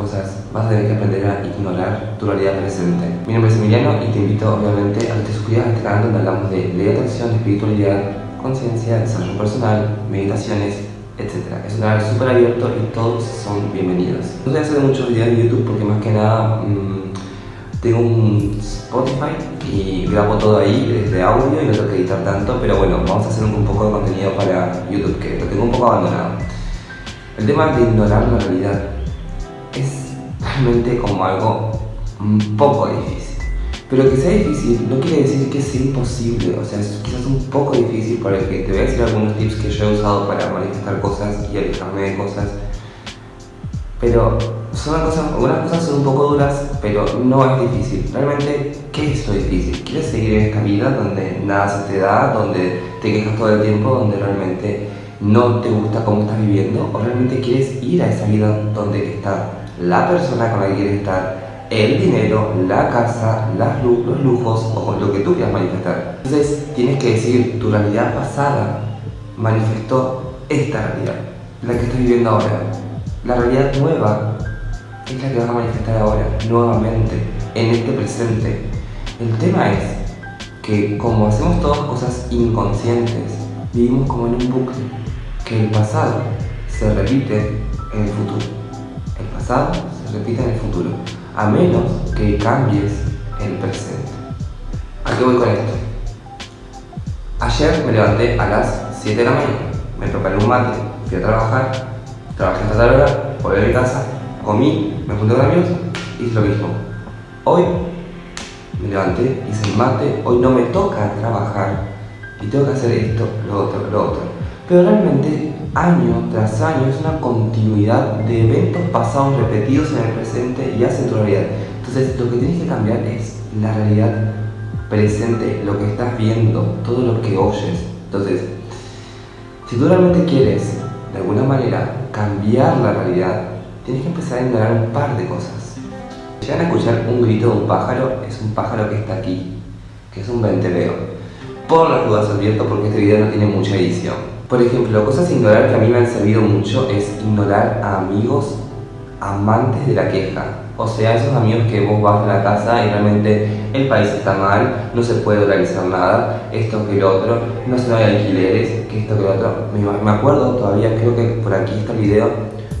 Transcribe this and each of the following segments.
cosas, vas a tener que aprender a ignorar tu realidad presente. Mi nombre es Emiliano y te invito obviamente a que te suscribas a este canal donde hablamos de ley de atracción, espiritualidad, conciencia, desarrollo personal, meditaciones, etc. Es un canal súper abierto y todos son bienvenidos. No a hacer muchos videos en YouTube porque más que nada mmm, tengo un Spotify y grabo todo ahí desde audio y no tengo que editar tanto, pero bueno, vamos a hacer un, poco de contenido para YouTube que lo tengo un poco abandonado. El tema de ignorar la realidad como algo un poco difícil. Pero que sea difícil no quiere decir que sea imposible, o sea, es quizás un poco difícil para que te voy a decir algunos tips que yo he usado para manifestar cosas y alejarme de cosas. Pero son cosas, algunas cosas son un poco duras, pero no es difícil. Realmente, ¿qué es lo difícil? ¿Quieres seguir en esta vida donde nada se te da, donde te quejas todo el tiempo, donde realmente no te gusta cómo estás viviendo? ¿O realmente quieres ir a esa vida donde está la persona con la que quieres estar, el dinero, la casa, los lujos o lo que tú quieras manifestar? Entonces, tienes que decir, tu realidad pasada manifestó esta realidad, la que estás viviendo ahora. La realidad nueva es la que vas a manifestar ahora, nuevamente, en este presente. El tema es que como hacemos todas cosas inconscientes, vivimos como en un bucle, que el pasado se repite en el futuro. Pasado se repite en el futuro, a menos que cambies el presente. ¿A qué voy con esto? Ayer me levanté a las 7 de la mañana, me preparé un mate, fui a trabajar, trabajé hasta tal hora, volví a mi casa, comí, me junté con amigos, hice lo mismo. Hoy me levanté, hice el mate, hoy no me toca trabajar y tengo que hacer esto, lo otro, lo otro. Pero realmente año tras año es una continuidad de eventos pasados repetidos en el presente y hacen tu realidad. Entonces lo que tienes que cambiar es la realidad presente, lo que estás viendo, todo lo que oyes. Entonces, si tú realmente quieres de alguna manera cambiar la realidad, tienes que empezar a ignorar un par de cosas. Llegan a escuchar un grito de un pájaro, es un pájaro que está aquí, que es un venteveo. Por las dudas advierto porque este video no tiene mucha edición. Por ejemplo, cosas a ignorar que a mí me han servido mucho es ignorar a amigos amantes de la queja. O sea, esos amigos que vos vas a la casa y realmente el país está mal, no se puede organizar nada, esto que lo otro, no se hay alquileres, que esto que lo otro. Me acuerdo todavía, creo que por aquí está el video,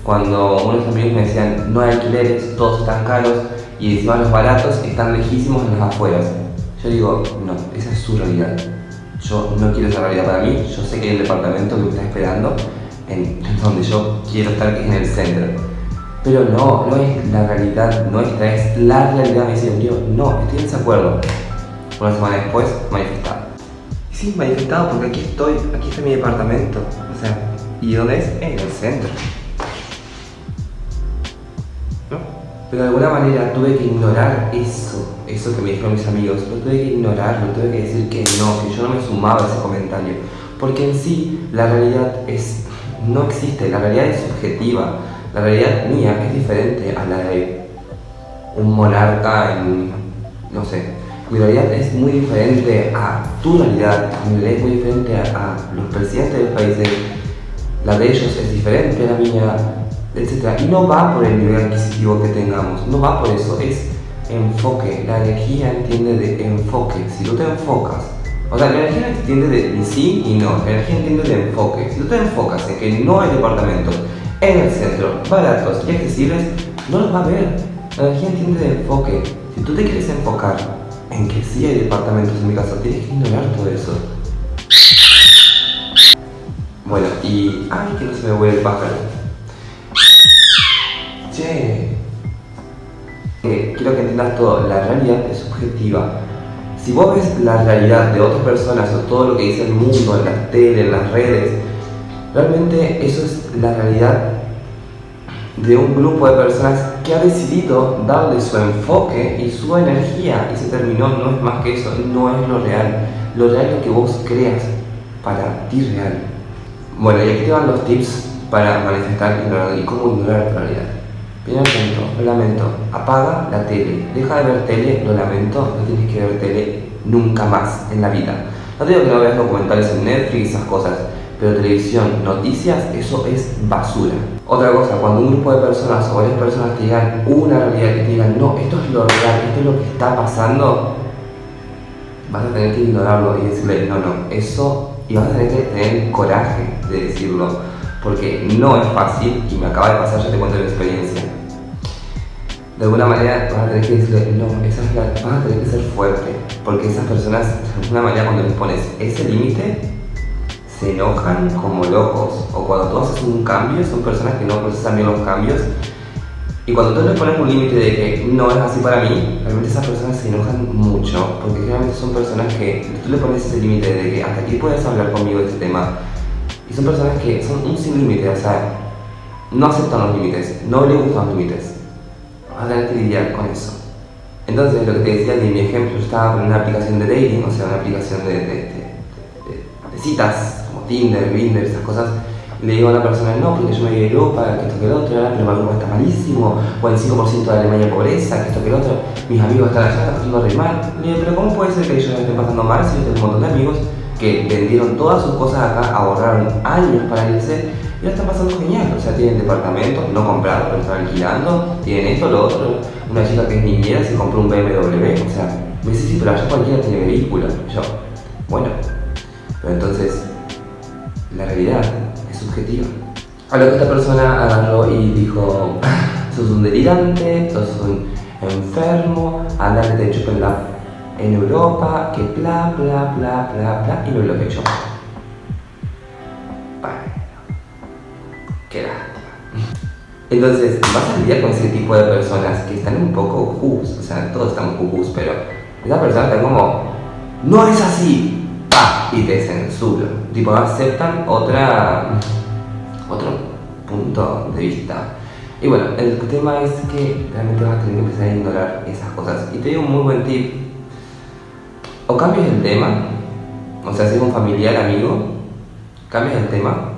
cuando unos amigos me decían no hay alquileres, todos están caros y encima los baratos están lejísimos en las afueras. Yo digo, no, esa es su realidad. Yo no quiero esa realidad para mí, yo sé que un departamento que me está esperando en donde yo quiero estar, que es en el centro pero no, no es la realidad nuestra, es la realidad, me dice Dios, no, estoy en desacuerdo. Una semana después, manifestado. Y sí, manifestado porque aquí estoy, aquí está mi departamento. O sea, ¿y dónde es? En el centro. ¿No? Pero de alguna manera tuve que ignorar eso, eso que me dijeron mis amigos. Lo tuve que ignorar, lo tuve que decir que no, que yo no me sumaba a ese comentario. Porque en sí, la realidad es, no existe, la realidad es subjetiva la realidad mía es diferente a la de un monarca en, no sé, mi realidad es muy diferente a tu realidad, mi realidad es muy diferente a, los presidentes de los países, la de ellos es diferente a la mía, etc. Y no va por el nivel adquisitivo que tengamos, no va por eso, es enfoque, la energía entiende de enfoque, si tú te enfocas, o sea, la energía entiende de sí y no, la energía entiende de enfoque, si tú te enfocas en que no hay departamentos, en el centro, baratos y accesibles, no los va a ver. La energía entiende de enfoque. Si tú te quieres enfocar en que sí hay departamentos en mi casa, tienes que ignorar todo eso. Bueno, y... ¡Ay, que no se me vuelve el pájaro! Che. Quiero que entiendas todo. La realidad es subjetiva. Si vos ves la realidad de otras personas o todo lo que dice el mundo en las tele, en las redes, Realmente eso es la realidad de un grupo de personas que ha decidido darle su enfoque y su energía y se terminó, no es más que eso, no es lo real. Lo real es lo que vos creas para ti real. Bueno, y aquí te van los tips para manifestar y cómo ignorar la realidad. Lo lamento, apaga la tele, deja de ver tele, lo lamento, no tienes que ver tele nunca más en la vida. No digo que no veas documentales en Netflix y esas cosas, pero televisión, noticias, eso es basura. Otra cosa, cuando un grupo de personas o varias personas te digan una realidad, que te digan, no, esto es lo real, esto es lo que está pasando, vas a tener que ignorarlo y decirle, no, no, eso, y vas a tener que tener el coraje de decirlo, porque no es fácil y me acaba de pasar, ya te cuento la experiencia. De alguna manera vas a tener que decirle, no, esa es la, vas a tener que ser fuerte, porque esas personas, de alguna manera cuando les pones ese límite, se enojan como locos, o cuando tú haces un cambio, son personas que no procesan bien los cambios, y cuando tú les pones un límite de que no es así para mí, realmente esas personas se enojan mucho, porque generalmente son personas que tú le pones ese límite de que hasta aquí puedes hablar conmigo de este tema, y son personas que son un sin límite, o sea, no aceptan los límites, no les gustan los límites. Vas a tener que lidiar con eso. Entonces, lo que te decía de mi ejemplo, yo estaba con una aplicación de dating, o sea, una aplicación de, de, de citas, como Tinder, Grindr, esas cosas, le digo a una persona, no, porque yo me voy a Europa, que esto que el otro, ahora pero Europa está malísimo, o el 5% de Alemania pobreza, que esto que el otro, mis amigos están allá, están pasando re mal. Le digo, pero ¿cómo puede ser que ellos estén pasando mal si yo tengo un montón de amigos que vendieron todas sus cosas acá, ahorraron años para irse y ahora están pasando genial? O sea, tienen departamentos no comprados, pero están alquilando, tienen esto, lo otro. Una chica que es niñera se compró un BMW, o sea, me dice, sí, pero allá cualquiera tiene vehículo. yo, bueno, pero entonces, la realidad es subjetiva. A lo que esta persona agarró y dijo, sos un delirante, sos un enfermo, anda que te chupen la en Europa, que bla bla bla bla bla, y me bloqueó. Entonces, vas a lidiar con ese tipo de personas que están un poco cucus, o sea, todos estamos cucus, pero esa persona está como, no es así, y te censuro. Tipo, aceptan otra, otro punto de vista. Y bueno, el tema es que realmente vas a tener que empezar a ignorar esas cosas. Y te digo un muy buen tip. O cambias el tema, o sea, si es un familiar, amigo, cambias el tema.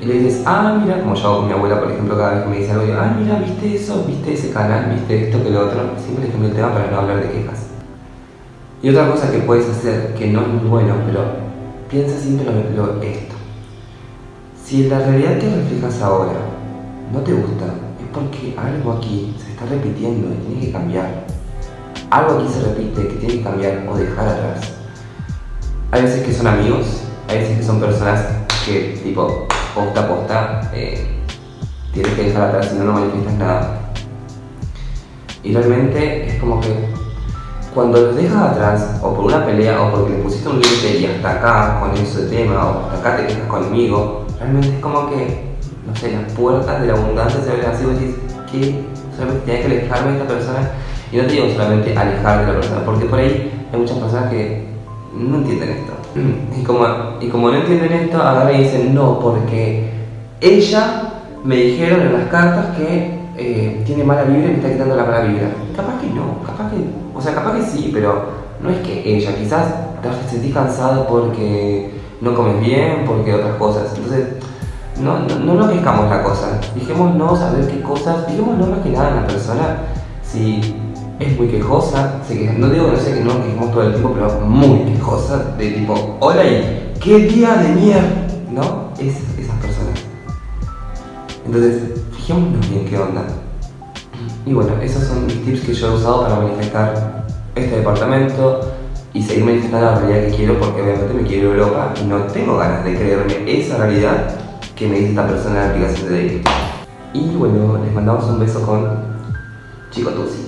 Y le dices, ah, mira, como yo hago con mi abuela, por ejemplo, cada vez que me dice algo, digo, ah, mira, viste eso, viste ese canal, viste esto, que lo otro. Siempre le cambio el tema para no hablar de quejas. Y otra cosa que puedes hacer, que no es muy bueno, pero piensa siempre lo, esto. Si la realidad que reflejas ahora no te gusta, es porque algo aquí se está repitiendo y tiene que cambiar. Algo aquí se repite que tiene que cambiar o dejar atrás. Hay veces que son amigos, hay veces que son personas que, tipo, posta a posta, eh, tienes que dejar atrás si no, no manifiestas nada. Y realmente es como que cuando los dejas atrás, o por una pelea, o porque le pusiste un límite y hasta acá con ese tema, o hasta acá te quejas conmigo, realmente es como que, no sé, las puertas de la abundancia se abren así, vos decís, que solamente tenía que alejarme de esta persona, y no te digo solamente alejar de la persona, porque por ahí hay muchas personas que no entienden esto. Y como, y como no entienden esto, agarran y dicen, no, porque ella me dijeron en las cartas que eh, tiene mala vibra y me está quitando la mala vibra. Capaz que no, capaz que, o sea, capaz que sí, pero no es que ella, quizás te sentís cansado porque no comes bien, porque otras cosas. Entonces, no, no, no enloquezcamos la cosa. Dijémonos a ver qué cosas, dijémonos más que nada en la persona si es muy quejosa, no digo que no sé que no quejemos todo el tiempo, pero muy quejosa, de tipo, hola y qué día de mierda, ¿no? Es, esas personas. Entonces, fijémonos bien qué onda. Y bueno, esos son mis tips que yo he usado para manifestar este departamento y seguir manifestando la realidad que quiero porque obviamente me quiero Europa y no tengo ganas de creerme esa realidad que me dice esta persona en la aplicación de dating. Y bueno, les mandamos un beso con Chico Tusi.